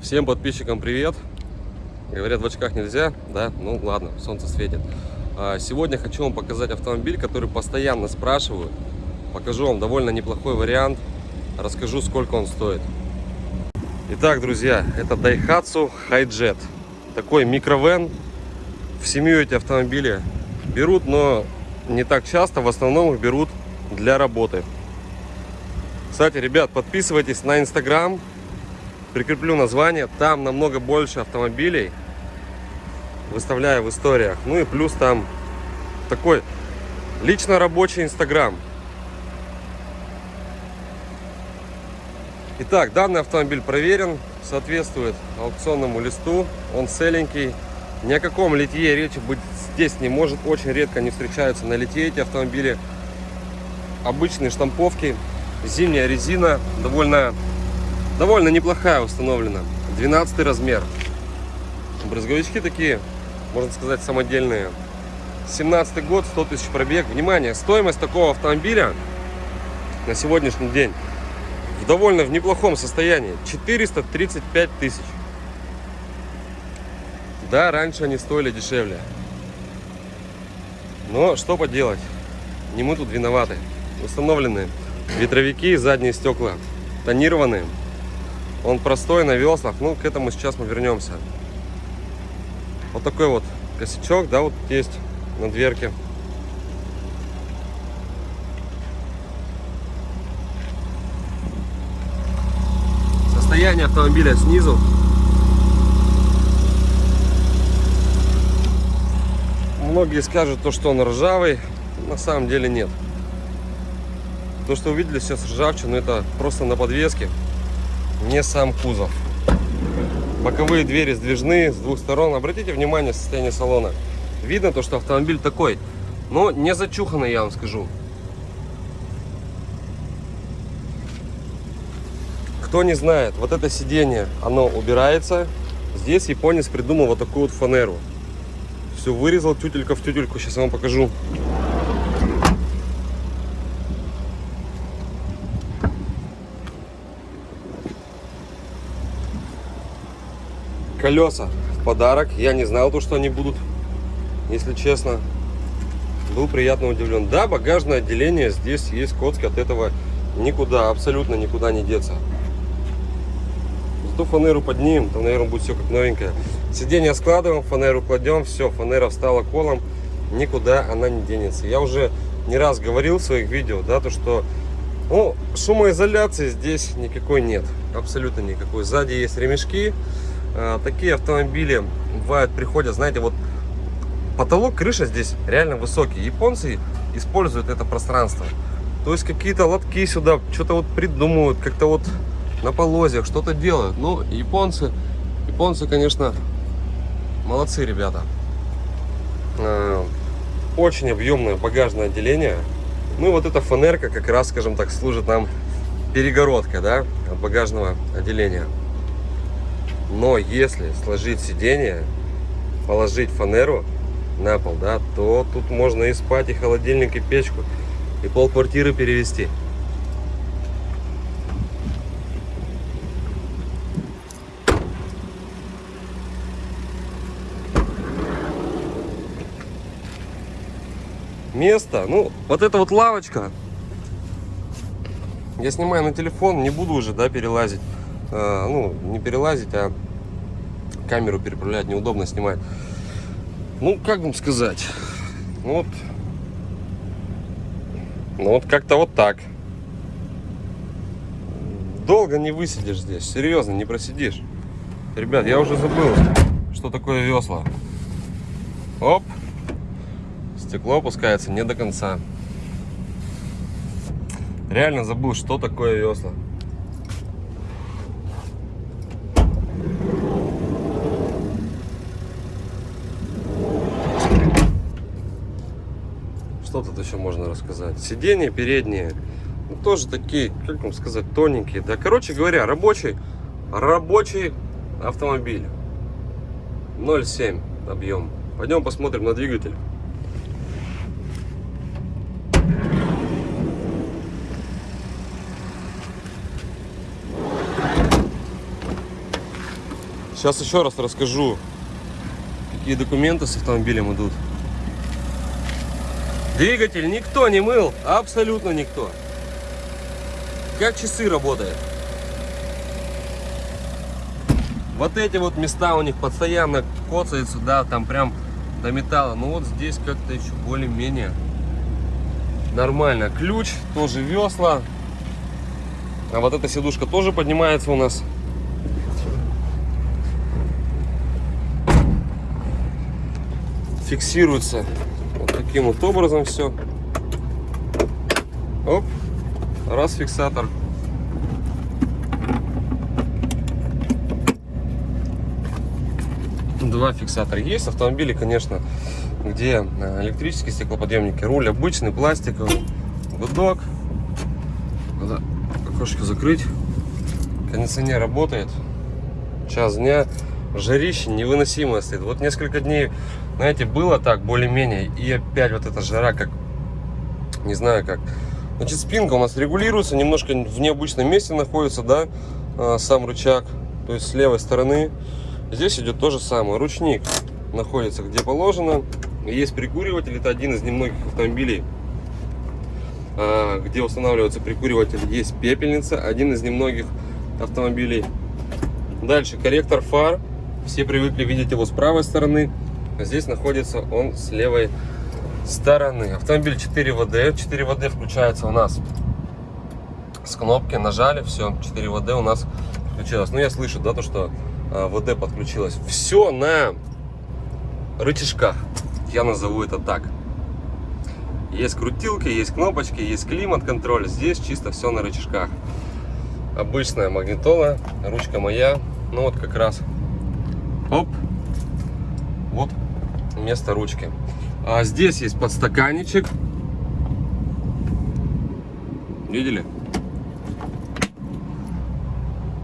Всем подписчикам привет! Говорят, в очках нельзя, да? Ну ладно, солнце светит. А, Сегодня хочу вам показать автомобиль, который постоянно спрашивают. Покажу вам довольно неплохой вариант. Расскажу, сколько он стоит. Итак, друзья, это Daihatsu Hijet. Такой микровен. В семью эти автомобили берут, но не так часто. В основном их берут для работы. Кстати, ребят, подписывайтесь на Инстаграм прикреплю название. Там намного больше автомобилей. Выставляю в историях. Ну и плюс там такой лично рабочий инстаграм. Итак, данный автомобиль проверен, соответствует аукционному листу. Он целенький. Ни о каком литье речи быть здесь не может. Очень редко не встречаются на литье эти автомобили. Обычные штамповки. Зимняя резина. Довольно довольно неплохая установлена. 12 размер. Брызговички такие можно сказать самодельные. 17 год 100 тысяч пробег. Внимание стоимость такого автомобиля на сегодняшний день в довольно в неплохом состоянии. 435 тысяч. Да раньше они стоили дешевле. Но что поделать не мы тут виноваты. Установлены ветровики задние стекла тонированные он простой на веслах. Ну, к этому сейчас мы вернемся. Вот такой вот косячок, да, вот есть на дверке. Состояние автомобиля снизу. Многие скажут то, что он ржавый. На самом деле нет. То, что увидели сейчас ржавчину, это просто на подвеске не сам кузов. Боковые двери сдвижные с двух сторон. Обратите внимание состояние салона. Видно то, что автомобиль такой, но не зачуханный, я вам скажу. Кто не знает, вот это сиденье, оно убирается. Здесь японец придумал вот такую вот фанеру. Все вырезал тютелька в тютельку. Сейчас я вам покажу. Колеса в подарок. Я не знал то, что они будут, если честно. Был приятно удивлен. Да, багажное отделение, здесь есть коцки, от этого никуда, абсолютно никуда не деться. Зато фанеру поднимем, то, наверное, будет все как новенькое. Сиденье складываем, фанеру кладем, все, фанера встала колом, никуда она не денется. Я уже не раз говорил в своих видео, да, то что ну, шумоизоляции здесь никакой нет, абсолютно никакой. Сзади есть ремешки, такие автомобили бывают, приходят, знаете, вот потолок, крыша здесь реально высокий. Японцы используют это пространство. То есть какие-то лотки сюда что-то вот придумывают, как-то вот на полозьях что-то делают. Ну, японцы, японцы, конечно, молодцы ребята. Э, очень объемное багажное отделение. Ну и вот эта фанерка как раз, скажем так, служит нам перегородкой, да, багажного отделения. Но если сложить сиденье, положить фанеру на пол, да, то тут можно и спать, и холодильник, и печку, и пол квартиры перевести. Место, ну, вот эта вот лавочка, я снимаю на телефон, не буду уже, да, перелазить. Э, ну, не перелазить, а камеру переправлять неудобно снимать. Ну, как вам сказать? Ну, вот, ну, вот как-то вот так. Долго не высидишь здесь, серьезно, не просидишь. Ребят, я уже забыл, что такое весла. Оп, стекло опускается не до конца. Реально забыл, что такое весла. Что тут еще можно рассказать? Сиденья передние, ну, тоже такие, как вам сказать, тоненькие. Да, короче говоря, рабочий, рабочий автомобиль. 0,7 объем. Пойдем посмотрим на двигатель. Сейчас еще раз расскажу, какие документы с автомобилем идут. Двигатель никто не мыл, абсолютно никто. Как часы работает. Вот эти вот места у них постоянно коцаются, да, там прям до металла. Но вот здесь как-то еще более-менее нормально. Ключ, тоже весла. А вот эта сидушка тоже поднимается у нас. Фиксируется таким вот образом все. Оп, раз фиксатор. Два фиксатора есть. Автомобили, конечно, где э, электрические стеклоподъемники. Руль обычный, пластиковый. Гудок. Надо окошко закрыть. Кондиционер работает. Час дня. Жарище невыносимое стоит. Вот несколько дней, знаете, было так, более-менее. И опять вот эта жара, как, не знаю как. Значит, спинка у нас регулируется, немножко в необычном месте находится, да, э, сам рычаг. То есть с левой стороны. Здесь идет то же самое. Ручник находится где положено. Есть прикуриватель, это один из немногих автомобилей, а, где устанавливается прикуриватель. Есть пепельница, один из немногих автомобилей. Дальше корректор фар. Все привыкли видеть его с правой стороны. Здесь находится он с левой стороны. Автомобиль 4 ВД. 4 ВД включается у нас с кнопки. Нажали, все, 4 ВД у нас включилось. Ну, я слышу, да, то, что а, ВД подключилось. Все на рычажках. Я назову это так. Есть крутилки, есть кнопочки, есть климат-контроль. Здесь чисто все на рычажках. Обычная магнитола, ручка моя. Ну вот как раз. Оп. Вот место ручки. А здесь есть подстаканничек. Видели?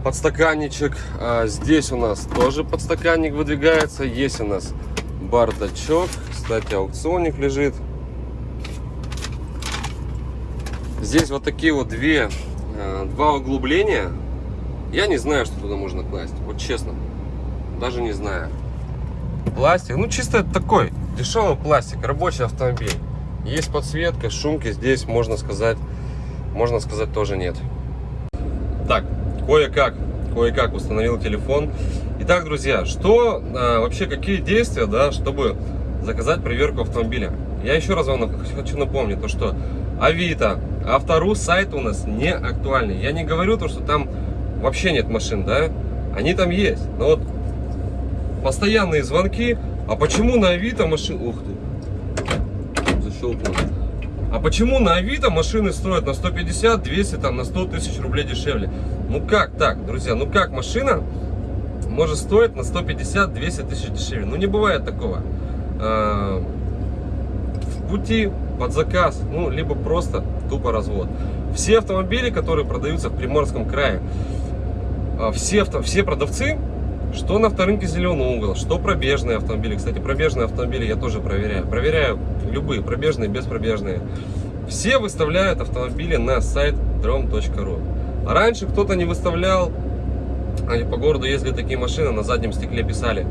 Подстаканничек. А здесь у нас тоже подстаканник выдвигается. Есть у нас бардачок. Кстати, аукционник лежит. Здесь вот такие вот две, э, два углубления. Я не знаю, что туда можно класть. Вот честно. Даже не знаю. Пластик. Ну, чисто такой дешевый пластик. Рабочий автомобиль. Есть подсветка, шумки здесь, можно сказать, можно сказать, тоже нет. Так, кое-как кое-как установил телефон. Итак, друзья, что а, вообще, какие действия, да, чтобы заказать проверку автомобиля? Я еще раз вам хочу напомнить, то что Авито, Автору сайт у нас не актуальный. Я не говорю то, что там вообще нет машин, да, они там есть. Но вот постоянные звонки, а почему на Авито машин... Ух ты, защелкнул. А почему на Авито машины стоят на 150, 200, там, на 100 тысяч рублей дешевле? Ну как так, друзья, ну как машина может стоить на 150-200 тысяч дешевле? Ну не бывает такого. А, в пути под заказ, ну либо просто тупо развод. Все автомобили, которые продаются в Приморском крае, а, все, авто, все продавцы, что на авторынке Зеленый угол, что пробежные автомобили. Кстати, пробежные автомобили я тоже проверяю. Проверяю любые, пробежные, беспробежные. Все выставляют автомобили на сайт drom.ru. Раньше кто-то не выставлял, они по городу ездили такие машины, на заднем стекле писали,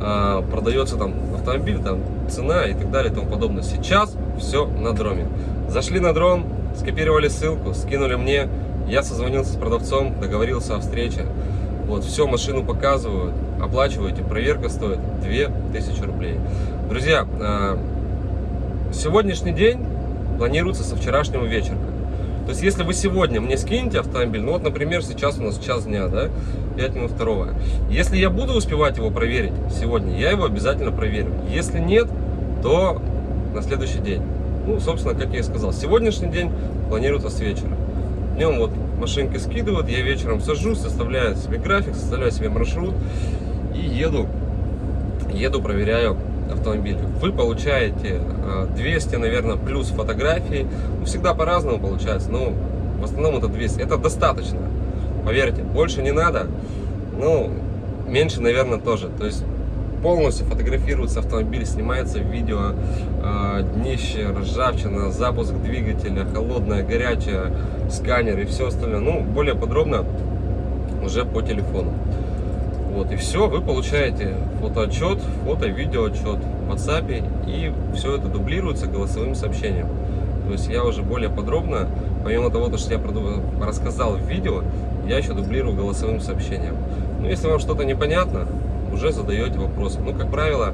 а, продается там автомобиль, там цена и так далее и тому подобное. Сейчас все на дроме. Зашли на дром, скопировали ссылку, скинули мне, я созвонился с продавцом, договорился о встрече. Вот, все, машину показывают, оплачиваете, проверка стоит 2000 рублей. Друзья, а, сегодняшний день планируется со вчерашнего вечера. То есть, если вы сегодня мне скинете автомобиль, ну вот, например, сейчас у нас час дня, да, 5 минут второго. Если я буду успевать его проверить сегодня, я его обязательно проверю. Если нет, то на следующий день. Ну, собственно, как я и сказал, сегодняшний день планируется с вечера. Днем вот машинки скидывают, я вечером сажусь, составляю себе график, составляю себе маршрут и еду, еду, проверяю автомобиль. Вы получаете 200, а, наверное, плюс фотографий. Ну, всегда по-разному получается, но в основном это 200. Это достаточно, поверьте. Больше не надо, ну, меньше, наверное, тоже. То есть полностью фотографируется автомобиль, снимается видео, э, днище, ржавчина, запуск двигателя, холодное, горячее, сканер и все остальное. Ну, более подробно уже по телефону. Вот. И все, вы получаете фотоотчет, фото-видеоотчет в WhatsApp, и все это дублируется голосовым сообщением. То есть я уже более подробно, помимо того, что я рассказал в видео, я еще дублирую голосовым сообщением. Ну, если вам что-то непонятно, уже задаете вопросы. Ну, как правило,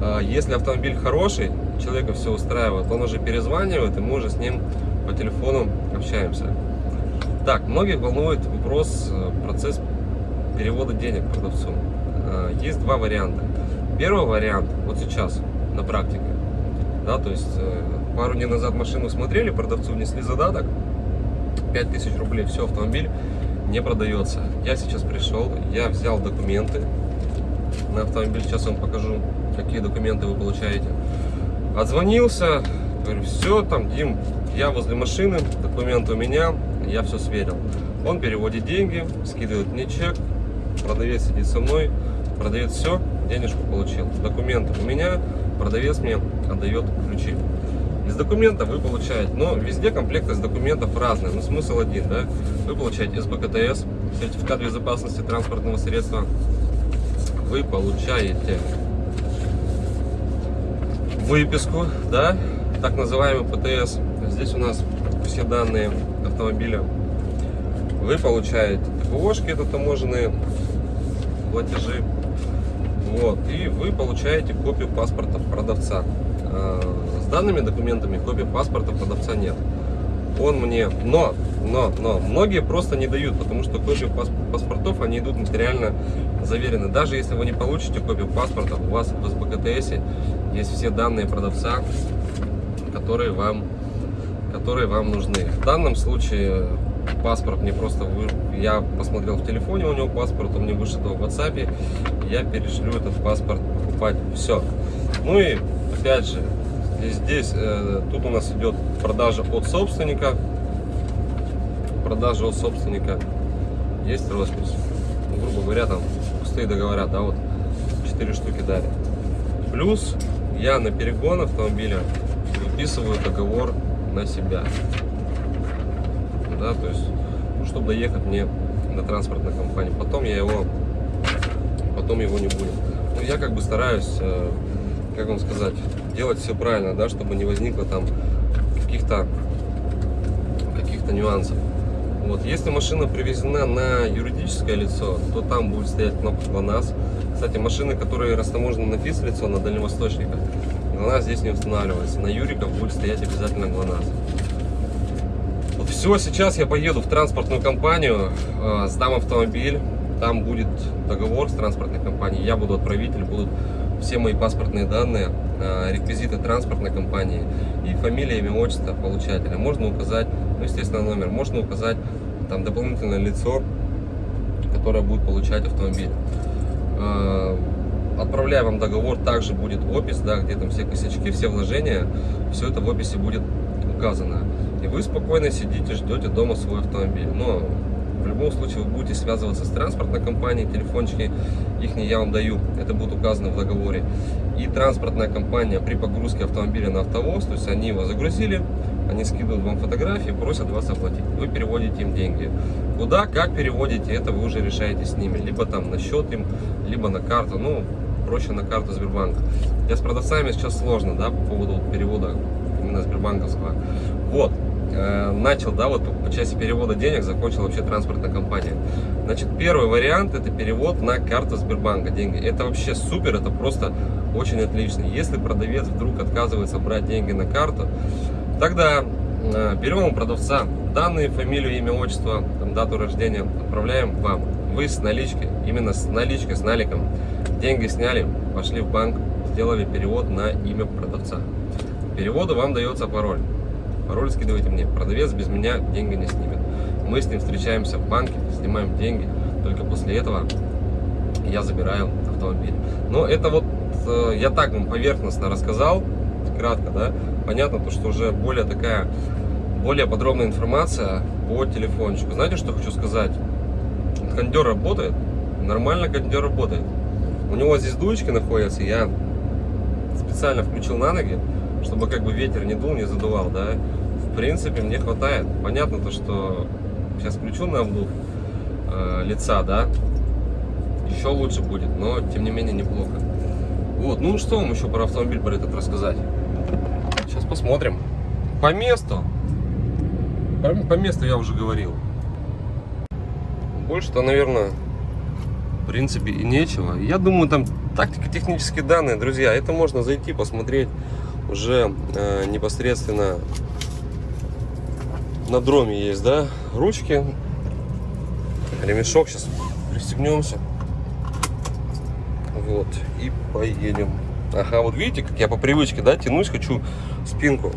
а, если автомобиль хороший, человека все устраивает, он уже перезванивает, и мы уже с ним по телефону общаемся. Так, многих волнует вопрос, э, процесс перевода денег продавцу. А, есть два варианта. Первый вариант, вот сейчас, на практике, да, то есть э, пару дней назад машину смотрели, продавцу внесли задаток, 5000 рублей, все, автомобиль не продается. Я сейчас пришел, я взял документы на автомобиль, сейчас вам покажу, какие документы вы получаете. Отзвонился, говорю, все, там, Дим, я возле машины, документы у меня, я все сверил. Он переводит деньги, скидывает мне чек, продавец сидит со мной, продавец все, денежку получил. Документы у меня, продавец мне отдает ключи. Из документа вы получаете, но везде комплектность документов разная, но смысл один, да? Вы получаете СБКТС, сертификат безопасности транспортного средства, вы получаете выписку, да, так называемый ПТС. Здесь у нас все данные автомобиля. Вы получаете ТПОшки, это таможенные платежи. Вот, и вы получаете копию паспорта продавца. А, с данными документами копии паспорта продавца нет. Он мне, но, но, но, многие просто не дают, потому что копии паспортов, они идут материально заверены. Даже если вы не получите копию паспорта, у вас в СБКТС есть все данные продавца, которые вам, которые вам нужны. В данном случае паспорт мне просто вы... я посмотрел в телефоне у него паспорт он мне вышел в WhatsApp я перешлю этот паспорт покупать все ну и опять же здесь э, тут у нас идет продажа от собственника продажа от собственника есть роспись ну, грубо говоря там пустые договора да вот 4 штуки дали плюс я на перегон автомобиля выписываю договор на себя да, то есть, ну, чтобы доехать мне на транспортной компании. Потом я его, потом его не будет. Ну, я как бы стараюсь, э, как вам сказать, делать все правильно, да, чтобы не возникло там каких-то каких-то нюансов. Вот, если машина привезена на юридическое лицо, то там будет стоять кнопка ГЛОНАСС. Кстати, машины, которые растаможены на физ-лицо, на дальневосточниках, ГЛОНАСС здесь не устанавливается. На юриков будет стоять обязательно ГЛОНАСС. Все, сейчас я поеду в транспортную компанию, э, сдам автомобиль, там будет договор с транспортной компанией, я буду отправитель, будут все мои паспортные данные, э, реквизиты транспортной компании и фамилия, имя, отчество получателя. Можно указать, ну, естественно, номер, можно указать там дополнительное лицо, которое будет получать автомобиль. Э, отправляю вам договор, также будет опись, да, где там все косячки, все вложения, все это в описи будет указано. И вы спокойно сидите, ждете дома свой автомобиль. Но в любом случае вы будете связываться с транспортной компанией, телефончики их не я вам даю, это будет указано в договоре. И транспортная компания при погрузке автомобиля на автовоз, то есть они его загрузили, они скидывают вам фотографии, просят вас оплатить. Вы переводите им деньги. Куда, как переводите, это вы уже решаете с ними. Либо там на счет им, либо на карту. Ну, проще на карту Сбербанка. Я с продавцами сейчас сложно, да, по поводу перевода именно Сбербанковского. Вот, э, начал, да, вот по части перевода денег закончил вообще транспортная компания. Значит, первый вариант это перевод на карту Сбербанка деньги. Это вообще супер, это просто очень отлично. Если продавец вдруг отказывается брать деньги на карту, тогда э, берем у продавца данные, фамилию, имя, отчество, там, дату рождения, отправляем вам. Вы с наличкой, именно с наличкой, с наликом, деньги сняли, пошли в банк, сделали перевод на имя продавца переводу вам дается пароль. Пароль скидывайте мне. Продавец без меня деньги не снимет. Мы с ним встречаемся в банке, снимаем деньги. Только после этого я забираю автомобиль. Но это вот э, я так вам поверхностно рассказал, кратко, да. Понятно, то, что уже более такая, более подробная информация по телефончику. Знаете, что хочу сказать? Кондер работает, нормально кондер работает. У него здесь дуечки находятся, я специально включил на ноги, чтобы как бы ветер не дул, не задувал, да, в принципе, мне хватает. Понятно то, что сейчас включу на обдув э, лица, да, еще лучше будет, но тем не менее неплохо. Вот, ну что вам еще про автомобиль про этот рассказать? Посмотрим. По месту. По, по месту я уже говорил. Больше-то, наверное, в принципе и нечего. Я думаю, там тактико-технические данные, друзья, это можно зайти, посмотреть уже э, непосредственно на дроме есть, да, ручки, ремешок, сейчас пристегнемся, вот, и поедем. Ага, вот видите, как я по привычке, да, тянусь, хочу спинку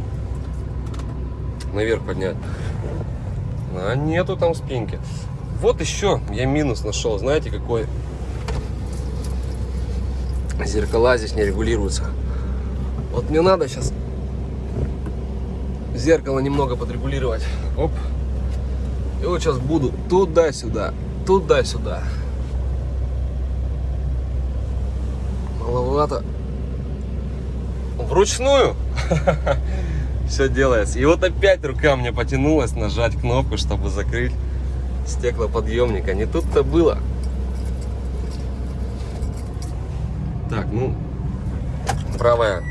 наверх поднять, а нету там спинки. Вот еще я минус нашел, знаете, какой? Зеркала здесь не регулируются. Вот мне надо сейчас зеркало немного подрегулировать. Оп. И вот сейчас буду туда-сюда, туда-сюда. Маловато. Вручную все делается. И вот опять рука мне потянулась нажать кнопку, чтобы закрыть стеклоподъемника. Не тут-то было. Так, ну, правая,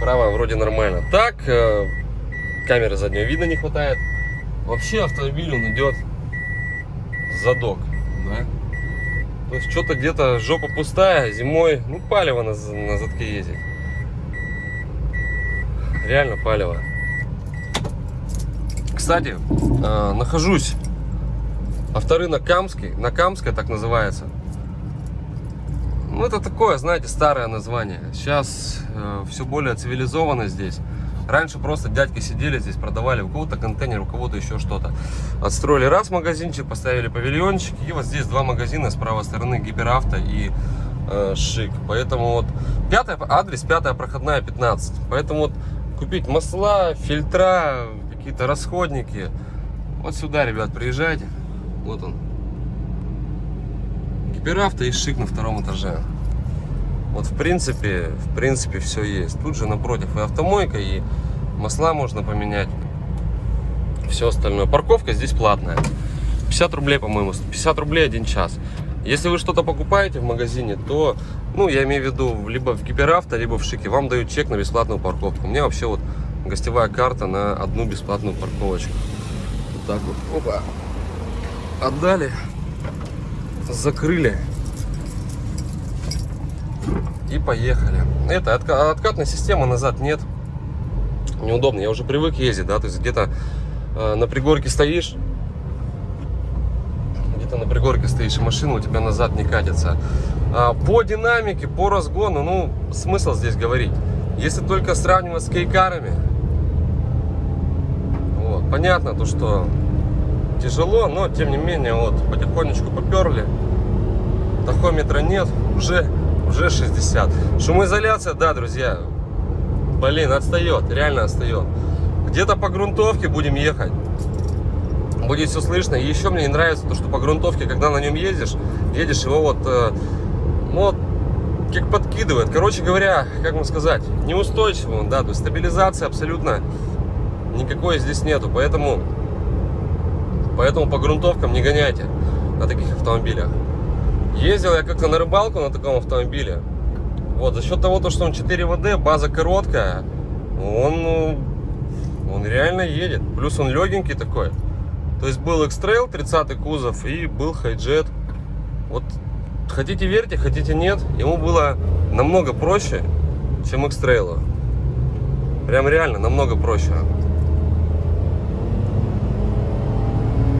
правая вроде нормально. Так, э, камеры заднего вида не хватает. Вообще автомобиль он идет задок, да? То есть что-то где-то жопа пустая, зимой, ну палево на, на задке ездить. Реально палево. Кстати, э, нахожусь авторынок Камский, на Камской так называется. Ну, это такое, знаете, старое название. Сейчас э, все более цивилизованно здесь. Раньше просто дядьки сидели здесь, продавали у кого-то контейнер, у кого-то еще что-то. Отстроили раз магазинчик, поставили павильончик. И вот здесь два магазина с правой стороны, Гиперавто и э, Шик. Поэтому вот пятая, адрес пятая проходная 15. Поэтому вот купить масла, фильтра, какие-то расходники. Вот сюда, ребят, приезжайте. Вот он, Гиперавто и Шик на втором этаже. Вот в принципе, в принципе все есть. Тут же напротив и автомойка, и масла можно поменять. Все остальное. Парковка здесь платная. 50 рублей, по-моему, 50 рублей один час. Если вы что-то покупаете в магазине, то, ну, я имею в виду, либо в Гиперавто, либо в Шике, вам дают чек на бесплатную парковку. У меня вообще вот гостевая карта на одну бесплатную парковочку. Вот так вот. Опа. Отдали закрыли и поехали. Это отка откатной системы назад нет. Неудобно. Я уже привык ездить, да, то есть где-то э, на пригорке стоишь, где-то на пригорке стоишь, и машина у тебя назад не катится. А, по динамике, по разгону, ну, смысл здесь говорить. Если только сравнивать с кейкарами, вот, понятно то, что тяжело, но тем не менее вот потихонечку поперли. Тахометра нет, уже, уже 60. Шумоизоляция, да, друзья, блин, отстает, реально отстает. Где-то по грунтовке будем ехать. Будет все слышно. И еще мне не нравится то, что по грунтовке, когда на нем ездишь, едешь его вот, э, ну, вот как подкидывает. Короче говоря, как вам сказать, неустойчиво да, то есть стабилизации абсолютно никакой здесь нету. Поэтому Поэтому по грунтовкам не гоняйте на таких автомобилях. Ездил я как-то на рыбалку на таком автомобиле. Вот, за счет того, что он 4 ВД, база короткая, он, ну, он реально едет. Плюс он легенький такой. То есть был X-Trail 30 кузов и был Хайджет. Вот хотите верьте, хотите нет, ему было намного проще, чем X-Trail. Прям реально намного проще.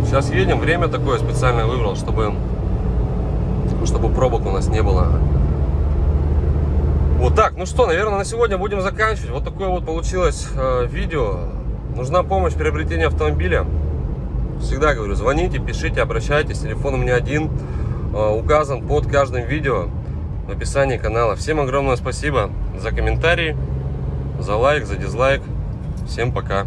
Сейчас едем, время такое специально выбрал, чтобы, чтобы пробок у нас не было. Вот так, ну что, наверное, на сегодня будем заканчивать. Вот такое вот получилось э, видео. Нужна помощь в приобретении автомобиля. Всегда говорю, звоните, пишите, обращайтесь. Телефон у меня один, э, указан под каждым видео в описании канала. Всем огромное спасибо за комментарии, за лайк, за дизлайк. Всем пока.